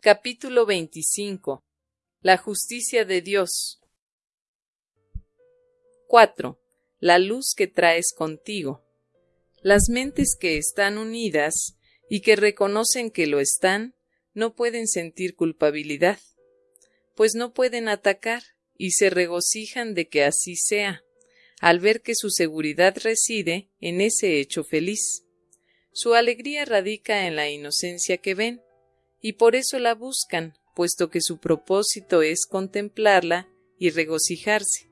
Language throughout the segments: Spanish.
Capítulo 25 La justicia de Dios 4. La luz que traes contigo. Las mentes que están unidas y que reconocen que lo están, no pueden sentir culpabilidad, pues no pueden atacar y se regocijan de que así sea, al ver que su seguridad reside en ese hecho feliz. Su alegría radica en la inocencia que ven, y por eso la buscan, puesto que su propósito es contemplarla y regocijarse.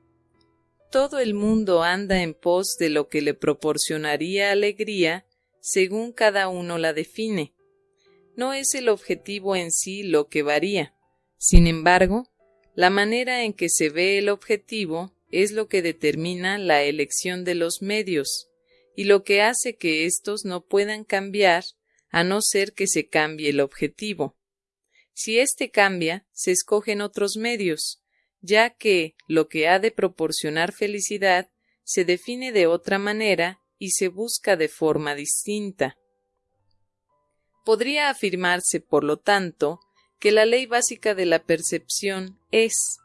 Todo el mundo anda en pos de lo que le proporcionaría alegría según cada uno la define. No es el objetivo en sí lo que varía. Sin embargo, la manera en que se ve el objetivo es lo que determina la elección de los medios, y lo que hace que éstos no puedan cambiar a no ser que se cambie el objetivo. Si éste cambia, se escogen otros medios, ya que lo que ha de proporcionar felicidad se define de otra manera y se busca de forma distinta. Podría afirmarse, por lo tanto, que la ley básica de la percepción es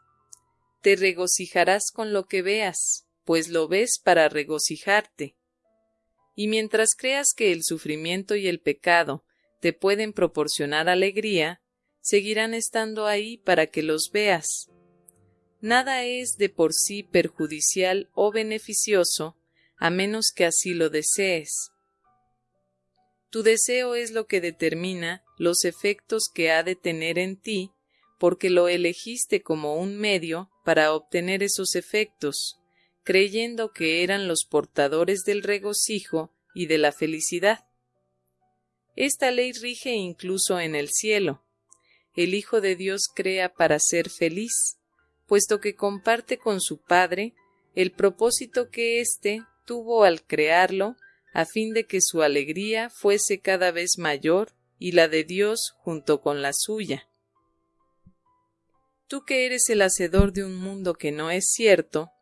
te regocijarás con lo que veas, pues lo ves para regocijarte. Y mientras creas que el sufrimiento y el pecado te pueden proporcionar alegría, seguirán estando ahí para que los veas. Nada es de por sí perjudicial o beneficioso a menos que así lo desees. Tu deseo es lo que determina los efectos que ha de tener en ti, porque lo elegiste como un medio para obtener esos efectos, creyendo que eran los portadores del regocijo y de la felicidad. Esta ley rige incluso en el cielo. El Hijo de Dios crea para ser feliz, puesto que comparte con su Padre el propósito que éste tuvo al crearlo a fin de que su alegría fuese cada vez mayor y la de Dios junto con la suya. Tú que eres el hacedor de un mundo que no es cierto,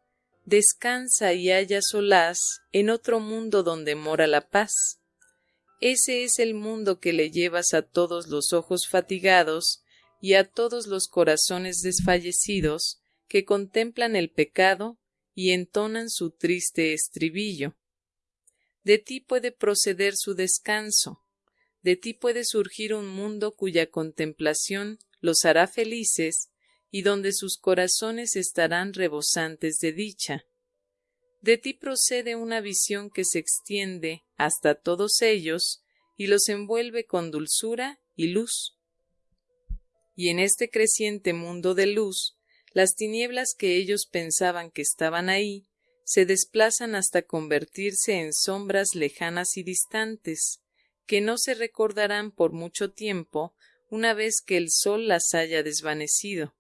descansa y haya solaz en otro mundo donde mora la paz. Ese es el mundo que le llevas a todos los ojos fatigados y a todos los corazones desfallecidos que contemplan el pecado y entonan su triste estribillo. De ti puede proceder su descanso, de ti puede surgir un mundo cuya contemplación los hará felices y donde sus corazones estarán rebosantes de dicha. De ti procede una visión que se extiende hasta todos ellos y los envuelve con dulzura y luz. Y en este creciente mundo de luz las tinieblas que ellos pensaban que estaban ahí se desplazan hasta convertirse en sombras lejanas y distantes, que no se recordarán por mucho tiempo una vez que el sol las haya desvanecido.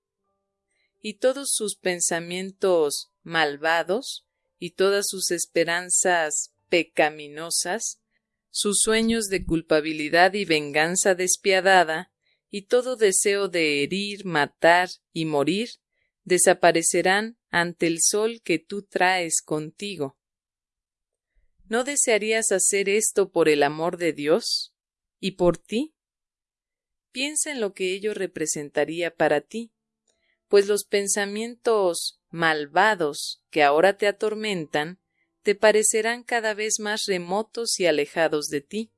Y todos sus pensamientos malvados y todas sus esperanzas pecaminosas, sus sueños de culpabilidad y venganza despiadada, y todo deseo de herir, matar y morir, desaparecerán ante el sol que tú traes contigo. ¿No desearías hacer esto por el amor de Dios? ¿Y por ti? Piensa en lo que ello representaría para ti, pues los pensamientos malvados que ahora te atormentan te parecerán cada vez más remotos y alejados de ti.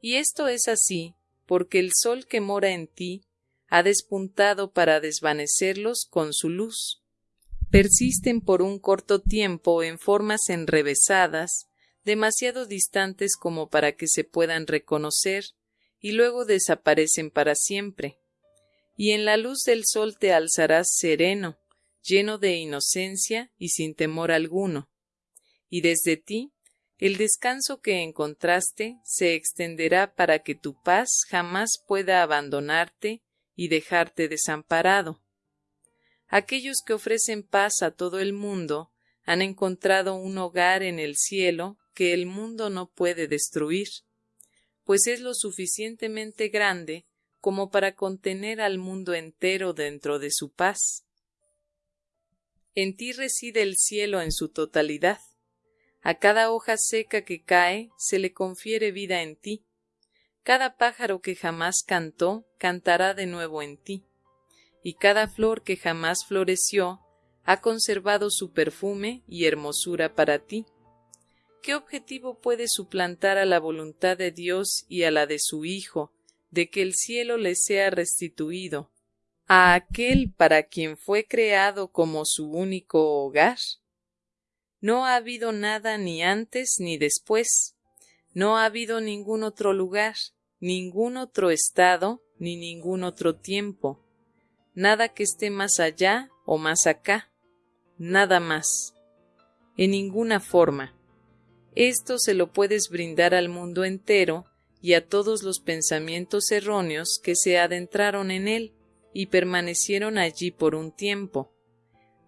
Y esto es así porque el sol que mora en ti ha despuntado para desvanecerlos con su luz. Persisten por un corto tiempo en formas enrevesadas, demasiado distantes como para que se puedan reconocer, y luego desaparecen para siempre. Y en la luz del sol te alzarás sereno, lleno de inocencia y sin temor alguno. Y desde ti el descanso que encontraste se extenderá para que tu paz jamás pueda abandonarte y dejarte desamparado. Aquellos que ofrecen paz a todo el mundo han encontrado un hogar en el cielo que el mundo no puede destruir, pues es lo suficientemente grande como para contener al mundo entero dentro de su paz. En ti reside el cielo en su totalidad. A cada hoja seca que cae se le confiere vida en ti, Cada pájaro que jamás cantó, cantará de nuevo en ti, y cada flor que jamás floreció, ha conservado su perfume y hermosura para ti. ¿Qué objetivo puede suplantar a la voluntad de Dios y a la de su Hijo, de que el cielo le sea restituido, a aquel para quien fue creado como su único hogar? No ha habido nada ni antes ni después, no ha habido ningún otro lugar, ningún otro estado, ni ningún otro tiempo, nada que esté más allá o más acá, nada más, en ninguna forma. Esto se lo puedes brindar al mundo entero y a todos los pensamientos erróneos que se adentraron en él y permanecieron allí por un tiempo.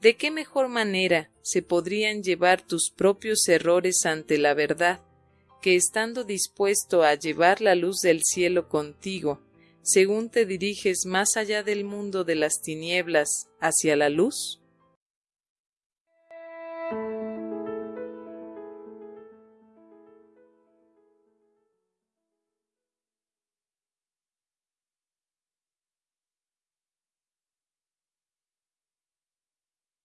¿De qué mejor manera se podrían llevar tus propios errores ante la verdad que estando dispuesto a llevar la luz del cielo contigo, según te diriges más allá del mundo de las tinieblas hacia la luz?